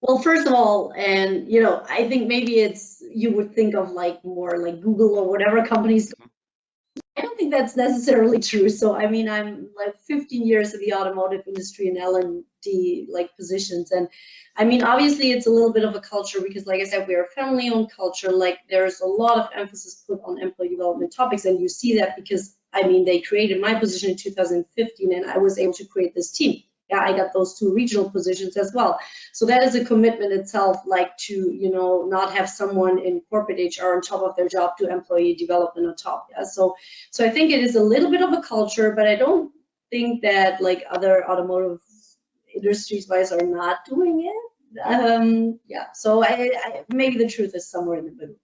Well, first of all, and you know, I think maybe it's you would think of like more like Google or whatever companies. I don't think that's necessarily true. So I mean, I'm like 15 years in the automotive industry in L&D like positions, and I mean, obviously it's a little bit of a culture because, like I said, we're a family-owned culture. Like there's a lot of emphasis put on employee development topics, and you see that because I mean, they created my position in 2015, and I was able to create this team yeah, I got those two regional positions as well. So that is a commitment itself, like to, you know, not have someone in corporate HR on top of their job to employee development on top. Yeah. So so I think it is a little bit of a culture, but I don't think that like other automotive industries wise are not doing it. Um, yeah. So I, I maybe the truth is somewhere in the middle.